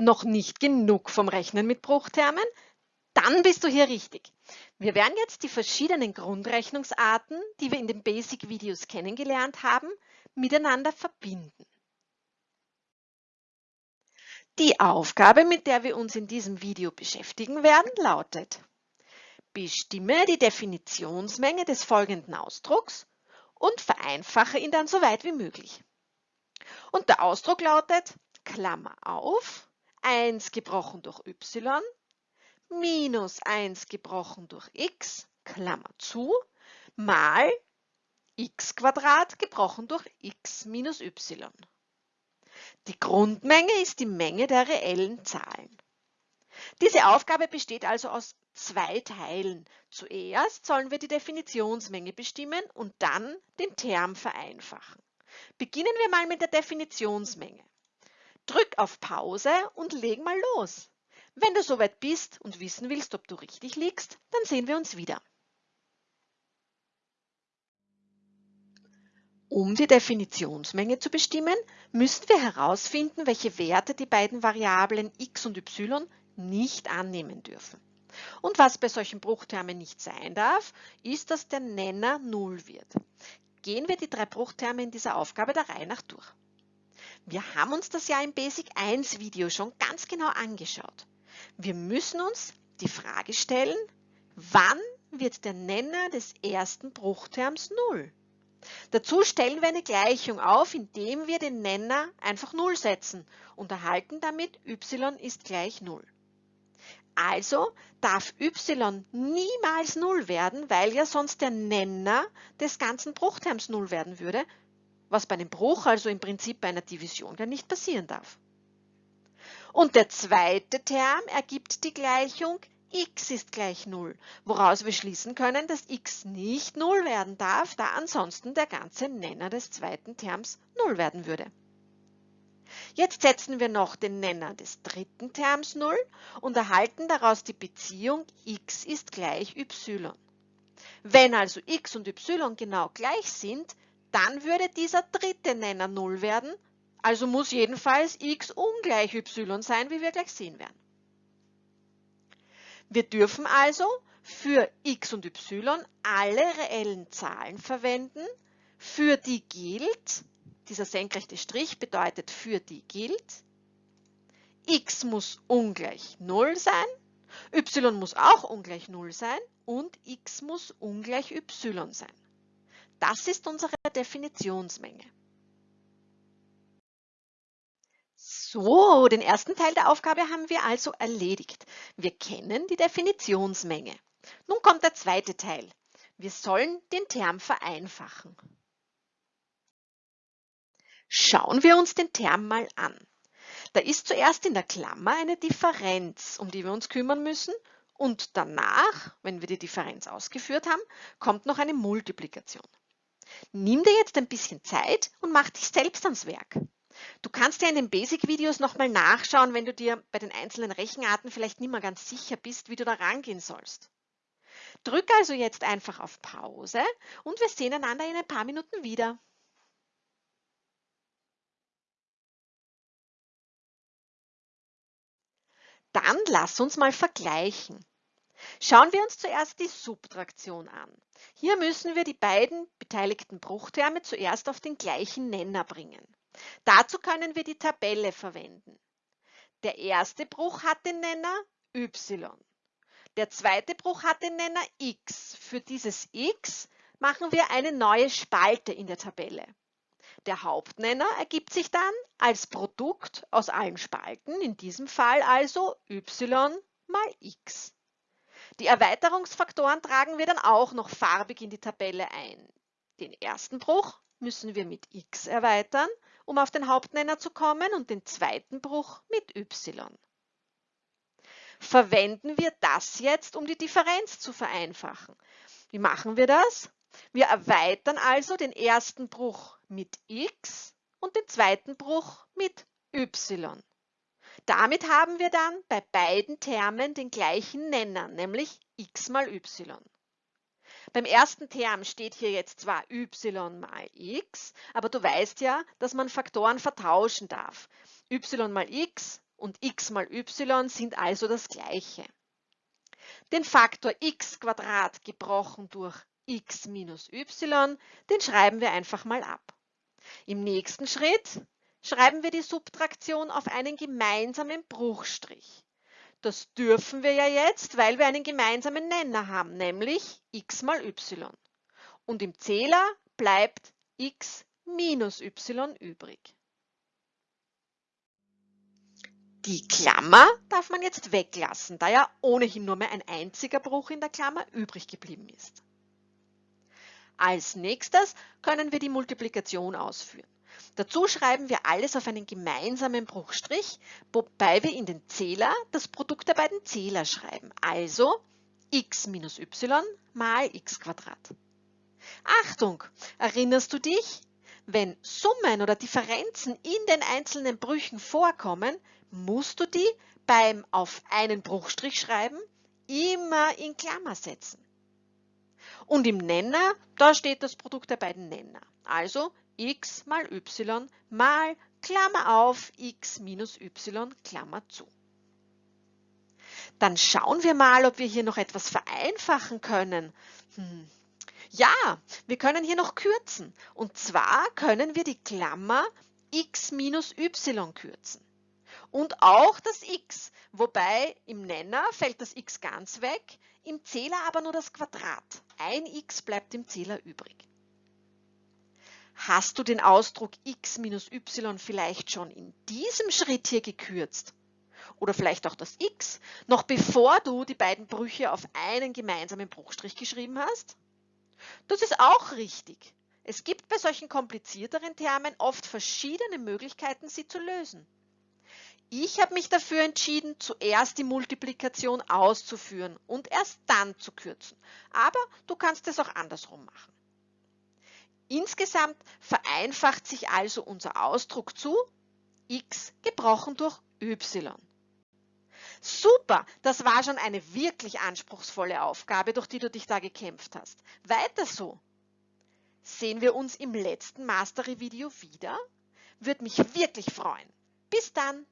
Noch nicht genug vom Rechnen mit Bruchtermen? Dann bist du hier richtig. Wir werden jetzt die verschiedenen Grundrechnungsarten, die wir in den Basic-Videos kennengelernt haben, miteinander verbinden. Die Aufgabe, mit der wir uns in diesem Video beschäftigen werden, lautet Bestimme die Definitionsmenge des folgenden Ausdrucks und vereinfache ihn dann so weit wie möglich. Und der Ausdruck lautet Klammer auf, 1 gebrochen durch y, minus 1 gebrochen durch x, Klammer zu, mal x gebrochen durch x minus y. Die Grundmenge ist die Menge der reellen Zahlen. Diese Aufgabe besteht also aus zwei Teilen. Zuerst sollen wir die Definitionsmenge bestimmen und dann den Term vereinfachen. Beginnen wir mal mit der Definitionsmenge. Drück auf Pause und leg mal los. Wenn du soweit bist und wissen willst, ob du richtig liegst, dann sehen wir uns wieder. Um die Definitionsmenge zu bestimmen, müssen wir herausfinden, welche Werte die beiden Variablen x und y nicht annehmen dürfen. Und was bei solchen Bruchtermen nicht sein darf, ist, dass der Nenner 0 wird. Gehen wir die drei Bruchterme in dieser Aufgabe der Reihe nach durch. Wir haben uns das ja im Basic 1 Video schon ganz genau angeschaut. Wir müssen uns die Frage stellen, wann wird der Nenner des ersten Bruchterms 0? Dazu stellen wir eine Gleichung auf, indem wir den Nenner einfach 0 setzen und erhalten damit y ist gleich 0. Also darf y niemals 0 werden, weil ja sonst der Nenner des ganzen Bruchterms 0 werden würde, was bei einem Bruch, also im Prinzip bei einer Division, gar nicht passieren darf. Und der zweite Term ergibt die Gleichung x ist gleich 0, woraus wir schließen können, dass x nicht 0 werden darf, da ansonsten der ganze Nenner des zweiten Terms 0 werden würde. Jetzt setzen wir noch den Nenner des dritten Terms 0 und erhalten daraus die Beziehung x ist gleich y. Wenn also x und y genau gleich sind, dann würde dieser dritte Nenner 0 werden, also muss jedenfalls x ungleich y sein, wie wir gleich sehen werden. Wir dürfen also für x und y alle reellen Zahlen verwenden, für die gilt, dieser senkrechte Strich bedeutet für die gilt, x muss ungleich 0 sein, y muss auch ungleich 0 sein und x muss ungleich y sein. Das ist unsere Definitionsmenge. So, den ersten Teil der Aufgabe haben wir also erledigt. Wir kennen die Definitionsmenge. Nun kommt der zweite Teil. Wir sollen den Term vereinfachen. Schauen wir uns den Term mal an. Da ist zuerst in der Klammer eine Differenz, um die wir uns kümmern müssen und danach, wenn wir die Differenz ausgeführt haben, kommt noch eine Multiplikation. Nimm dir jetzt ein bisschen Zeit und mach dich selbst ans Werk. Du kannst ja in den Basic-Videos nochmal nachschauen, wenn du dir bei den einzelnen Rechenarten vielleicht nicht mehr ganz sicher bist, wie du da rangehen sollst. Drück also jetzt einfach auf Pause und wir sehen einander in ein paar Minuten wieder. Dann lass uns mal vergleichen. Schauen wir uns zuerst die Subtraktion an. Hier müssen wir die beiden beteiligten Bruchterme zuerst auf den gleichen Nenner bringen. Dazu können wir die Tabelle verwenden. Der erste Bruch hat den Nenner y. Der zweite Bruch hat den Nenner x. Für dieses x machen wir eine neue Spalte in der Tabelle. Der Hauptnenner ergibt sich dann als Produkt aus allen Spalten, in diesem Fall also y mal x. Die Erweiterungsfaktoren tragen wir dann auch noch farbig in die Tabelle ein. Den ersten Bruch müssen wir mit x erweitern um auf den Hauptnenner zu kommen und den zweiten Bruch mit y. Verwenden wir das jetzt, um die Differenz zu vereinfachen. Wie machen wir das? Wir erweitern also den ersten Bruch mit x und den zweiten Bruch mit y. Damit haben wir dann bei beiden Termen den gleichen Nenner, nämlich x mal y. Beim ersten Term steht hier jetzt zwar y mal x, aber du weißt ja, dass man Faktoren vertauschen darf. y mal x und x mal y sind also das gleiche. Den Faktor x gebrochen durch x minus y, den schreiben wir einfach mal ab. Im nächsten Schritt schreiben wir die Subtraktion auf einen gemeinsamen Bruchstrich. Das dürfen wir ja jetzt, weil wir einen gemeinsamen Nenner haben, nämlich x mal y. Und im Zähler bleibt x minus y übrig. Die Klammer darf man jetzt weglassen, da ja ohnehin nur mehr ein einziger Bruch in der Klammer übrig geblieben ist. Als nächstes können wir die Multiplikation ausführen. Dazu schreiben wir alles auf einen gemeinsamen Bruchstrich, wobei wir in den Zähler das Produkt der beiden Zähler schreiben, also x minus y mal x Achtung, erinnerst du dich? Wenn Summen oder Differenzen in den einzelnen Brüchen vorkommen, musst du die beim auf einen Bruchstrich schreiben immer in Klammer setzen. Und im Nenner, da steht das Produkt der beiden Nenner. Also x mal y mal Klammer auf x minus y Klammer zu. Dann schauen wir mal, ob wir hier noch etwas vereinfachen können. Hm, ja, wir können hier noch kürzen. Und zwar können wir die Klammer x minus y kürzen. Und auch das x, wobei im Nenner fällt das x ganz weg, im Zähler aber nur das Quadrat. Ein x bleibt im Zähler übrig. Hast du den Ausdruck x minus y vielleicht schon in diesem Schritt hier gekürzt? Oder vielleicht auch das x, noch bevor du die beiden Brüche auf einen gemeinsamen Bruchstrich geschrieben hast? Das ist auch richtig. Es gibt bei solchen komplizierteren Termen oft verschiedene Möglichkeiten, sie zu lösen. Ich habe mich dafür entschieden, zuerst die Multiplikation auszuführen und erst dann zu kürzen. Aber du kannst es auch andersrum machen. Insgesamt vereinfacht sich also unser Ausdruck zu x gebrochen durch y. Super, das war schon eine wirklich anspruchsvolle Aufgabe, durch die du dich da gekämpft hast. Weiter so. Sehen wir uns im letzten Mastery-Video wieder? Würde mich wirklich freuen. Bis dann!